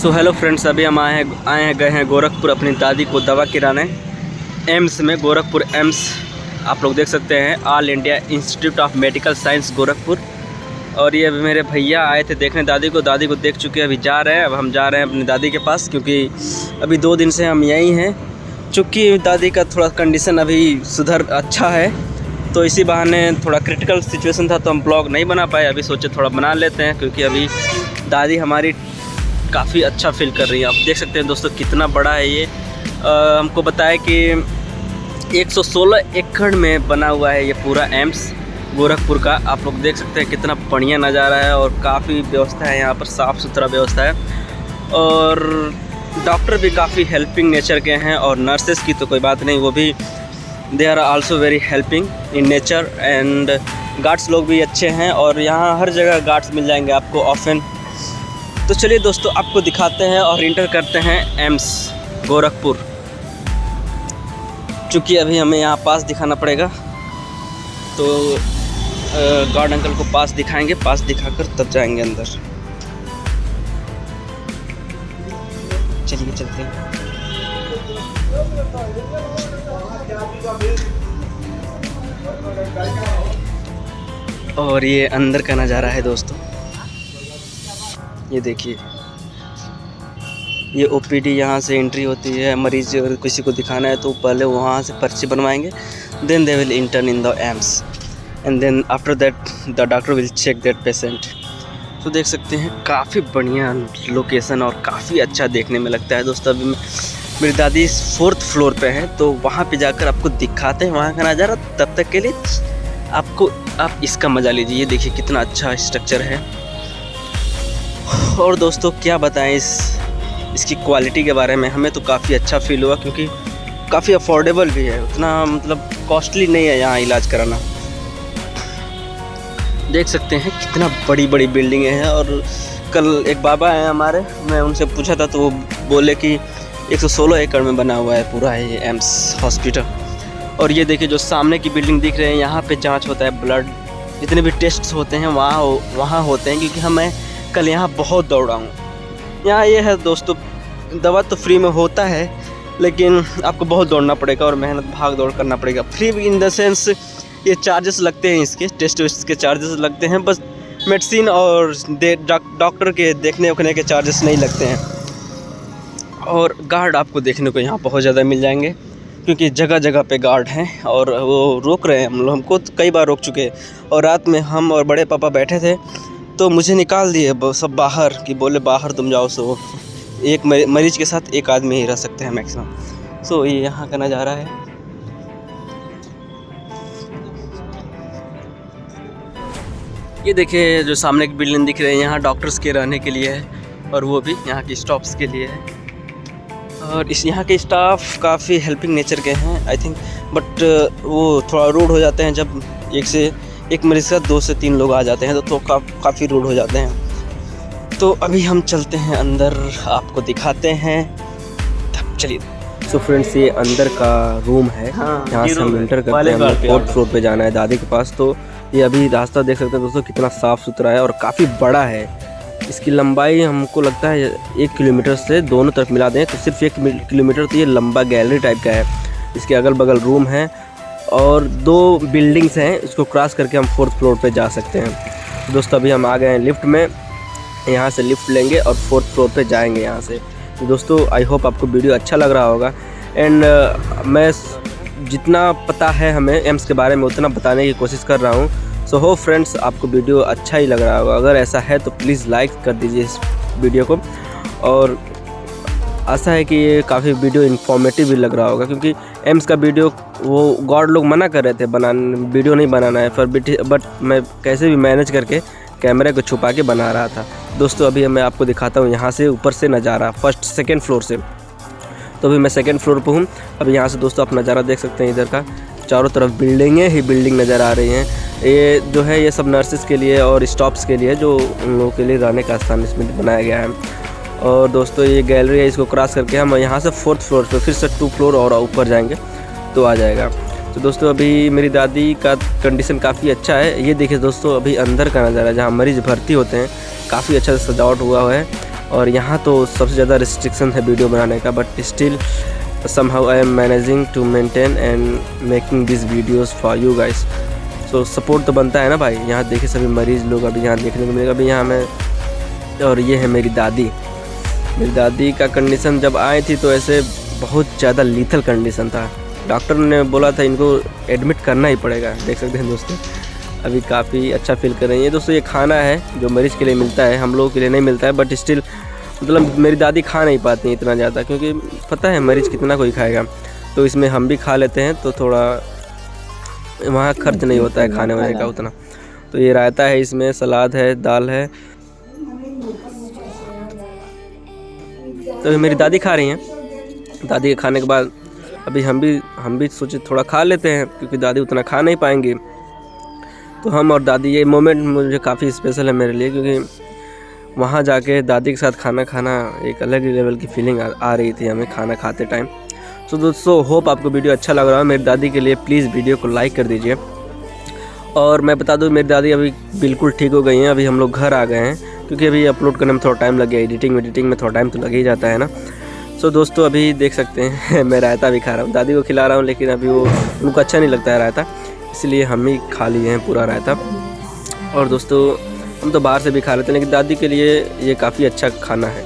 So hello friends अभी हम आए हैं आए हैं, गए हैं गोरखपुर अपनी दादी को दवा किराने एम्स में, गोरखपुर एम्स, आप लोग देख सकते हैं All India Institute of Medical Science Gorakhpur. और ये अभी मेरे भैया आए थे देखने, दादी को दादी को देख चुके हैं, अभी जा रहे हैं, अब हम जा रहे हैं अपनी दादी के पास, क्योंकि अभी दो दिन से हम यहीं हैं। चूँकि दादी का थोड़ा कंडीशन अभी सुधर अच्छा है तो इसी बहाने थोड़ा क्रिटिकल सिचुएशन था तो हम ब्लॉग नहीं बना पाए, अभी सोचे थोड़ा बना लेते हैं, क्योंकि अभी दादी हमारी काफ़ी अच्छा फील कर रही है। आप देख सकते हैं दोस्तों कितना बड़ा है ये। आ, हमको बताया कि 116 एकड़ में बना हुआ है ये पूरा एम्स गोरखपुर का। आप लोग देख सकते हैं कितना बढ़िया नज़ारा है और काफ़ी व्यवस्था है यहाँ पर साफ़ सुथरा व्यवस्था है। और डॉक्टर भी काफ़ी हेल्पिंग नेचर के हैं और नर्सेस की तो कोई बात नहीं वो भी they are also very helping in nature and guards लोग भी अच्छे हैं और यहाँ हर जगह गार्ड्स मिल जाएँगे आपको ऑफन तो चलिए दोस्तों, आपको दिखाते हैं और इंटर करते हैं एम्स गोरखपुर। चूँकि अभी हमें यहाँ पास दिखाना पड़ेगा तो गार्ड अंकल को पास दिखाएँगे, पास दिखाकर तब जाएँगे अंदर। चलिए, चलते हैं। और ये अंदर का नज़ारा है दोस्तों। ये देखिए। ये ओ पी यहाँ से एंट्री होती है, मरीज़ अगर किसी को दिखाना है तो पहले वहाँ से पर्ची बनवाएँगे then they will intern in the AIIMS and then after that the doctor will check that patient तो देख सकते हैं, काफ़ी बढ़िया लोकेशन और काफ़ी अच्छा देखने में लगता है दोस्तों। अभी मेरी दादी फोर्थ फ्लोर पे है तो वहाँ पे जाकर आपको दिखाते हैं, वहाँ का नज़ारा। तब तक के लिए आपको, आप इसका मज़ा लीजिए। देखिए कितना अच्छा स्ट्रक्चर है। और दोस्तों, क्या बताएँ इस, इसकी क्वालिटी के बारे में? हमें तो काफ़ी अच्छा फील हुआ क्योंकि काफ़ी अफोर्डेबल भी है। उतना मतलब कॉस्टली नहीं है यहाँ इलाज कराना। देख सकते हैं कितना बड़ी बड़ी बिल्डिंगें हैं और कल एक बाबा हैं हमारे, मैं उनसे पूछा था तो वो बोले कि 116 एकड़ में बना हुआ है पूरा है ये एम्स हॉस्पिटल और ये देखिए जो सामने की बिल्डिंग दिख रहे हैं, यहाँ पे जाँच होता है ब्लड जितने भी टेस्ट होते हैं, वहाँ वहाँ होते हैं क्योंकि हमें कल यहाँ बहुत दौड़ा हूँ। यहाँ ये है दोस्तों, दवा तो फ्री में होता है, लेकिन आपको बहुत दौड़ना पड़ेगा और मेहनत, भाग दौड़ करना पड़ेगा। फ्री इन द सेंस ये चार्जेस लगते हैं इसके टेस्ट वेस्ट के चार्जेस लगते हैं, बस मेडिसिन और डॉक्टर के देखने उखने के चार्जेस नहीं लगते हैं। और गार्ड आपको देखने को यहाँ बहुत ज़्यादा मिल जाएँगे, क्योंकि जगह जगह पे गार्ड हैं और वो रोक रहे हैं हम लोग, हमको कई बार रोक चुके हैं। और रात में हम और बड़े पापा बैठे थे तो मुझे निकाल दिए सब बाहर कि बोले, बाहर तुम जाओ, सो एक मरीज़ के साथ एक आदमी ही रह सकते हैं मैक्सिमम सो ये यहाँ का नज़ारा है। ये देखिए, जो सामने की बिल्डिंग दिख रही है, यहाँ डॉक्टर्स के रहने के लिए है, और वो भी यहाँ के स्टॉप्स के लिए है। और इस यहाँ के स्टाफ काफ़ी हेल्पिंग नेचर के हैं आई थिंक बट वो थोड़ा रूड हो जाते हैं जब एक से एक मरीज़ का दो से तीन लोग आ जाते हैं तो, तो का, काफ़ी रूड हो जाते हैं। तो अभी हम चलते हैं अंदर आपको दिखाते हैं। चलिए। सो फ्रेंड्स ये अंदर का रूम है। हाँ, यहाँ से हम इंटर करते हैं फोर्थ फ्लोर पे जाना है दादी के पास। तो ये अभी रास्ता देख सकते हैं दोस्तों कितना साफ़ सुथरा है और काफ़ी बड़ा है। इसकी लंबाई हमको लगता है एक किलोमीटर से दोनों तरफ़ मिला दें तो सिर्फ़ एक किलोमीटर तो ये लंबा गैलरी टाइप का है। इसके अगल बगल रूम है। और दो बिल्डिंग्स हैं इसको क्रॉस करके हम फोर्थ फ्लोर पे जा सकते हैं। दोस्तों अभी हम आ गए हैं लिफ्ट में यहाँ से लिफ्ट लेंगे और फोर्थ फ्लोर पे जाएँगे यहाँ से। दोस्तों आई होप आपको वीडियो अच्छा लग रहा होगा। एंड uh, मैं जितना पता है हमें एम्स के बारे में उतना बताने की कोशिश कर रहा हूँ। सो हो फ्रेंड्स आपको वीडियो अच्छा ही लग रहा होगा। अगर ऐसा है तो प्लीज़ लाइक कर दीजिए इस वीडियो को। और आशा है कि ये काफ़ी वीडियो इन्फॉर्मेटिव भी लग रहा होगा, क्योंकि एम्स का वीडियो, वो गॉड लोग मना कर रहे थे बनाने, वीडियो नहीं बनाना है पर बट मैं कैसे भी मैनेज करके कैमरे को छुपा के बना रहा था। दोस्तों, अभी मैं आपको दिखाता हूँ, यहाँ से ऊपर से नज़ारा फ़र्स्ट सेकेंड फ्लोर से। तो अभी मैं सेकेंड फ्लोर पर हूँ। अभी यहाँ से दोस्तों आप नज़ारा देख सकते हैं, इधर का। चारों तरफ़ बिल्डिंगें ही बिल्डिंग नज़र आ रही हैं। ये जो है, ये सब नर्सेज के लिए और स्टॉप्स के लिए, जो उन लोगों के लिए रहने का स्थान इसमें बनाया गया है। और दोस्तों ये गैलरी है इसको क्रॉस करके हम यहाँ से फोर्थ फ्लोर पे फिर से टू फ्लोर और ऊपर जाएँगे तो आ जाएगा। तो दोस्तों अभी मेरी दादी का कंडीशन काफ़ी अच्छा है। ये देखिए दोस्तों अभी अंदर का नज़ारा जहाँ मरीज़ भर्ती होते हैं काफ़ी अच्छा से सजावट हुआ है। और यहाँ तो सबसे ज़्यादा रिस्ट्रिक्शन है वीडियो बनाने का but still somehow I am managing to maintain and making these videos for you guys so so, support तो बनता है ना भाई? यहाँ देखिए सभी मरीज़ लोग अभी यहाँ देखने को मिलेगा। अभी यहाँ में और ये है मेरी दादी। मेरी दादी का कंडीशन जब आई थी तो ऐसे बहुत ज़्यादा लीथल कंडीशन था। डॉक्टर ने बोला था इनको एडमिट करना ही पड़ेगा। देख सकते हैं दोस्तों, अभी काफ़ी अच्छा फील कर रही है। दोस्तों, ये खाना है जो मरीज़ के लिए मिलता है, हम लोगों के लिए नहीं मिलता है बट स्टिल मतलब मेरी दादी खा नहीं पाती इतना ज़्यादा, क्योंकि पता है मरीज़ कितना कोई खाएगा। तो इसमें हम भी खा लेते हैं तो थोड़ा वहाँ खर्च नहीं होता है खाने वाने का उतना। तो ये रायता है इसमें, सलाद है, दाल है तो मेरी दादी खा रही हैं। दादी के खाने के बाद अभी हम भी हम भी सोचे थोड़ा खा लेते हैं क्योंकि दादी उतना खा नहीं पाएँगी। तो हम और दादी ये मोमेंट मुझे काफ़ी स्पेशल है मेरे लिए क्योंकि वहाँ जाके दादी के साथ खाना खाना एक अलग ही लेवल की फीलिंग आ, आ रही थी हमें खाना खाते टाइम तो दोस्तों होप आपको वीडियो अच्छा लग रहा है। मेरी दादी के लिए प्लीज़ वीडियो को लाइक कर दीजिए। और मैं बता दूँ मेरी दादी अभी बिल्कुल ठीक हो गई हैं। अभी हम लोग घर आ गए हैं। क्योंकि अभी अपलोड करने में थोड़ा टाइम लग गया एडिटिंग वेडिटिंग में थोड़ा टाइम तो लग ही जाता है ना। सो so, दोस्तों अभी देख सकते हैं मैं रायता भी खा रहा हूँ। दादी को खिला रहा हूँ लेकिन अभी वो उनको अच्छा नहीं लगता है रायता इसलिए हम ही खा लिए हैं पूरा रायता। और दोस्तों हम तो बाहर से भी खा लेते हैं लेकिन दादी के लिए ये काफ़ी अच्छा खाना है।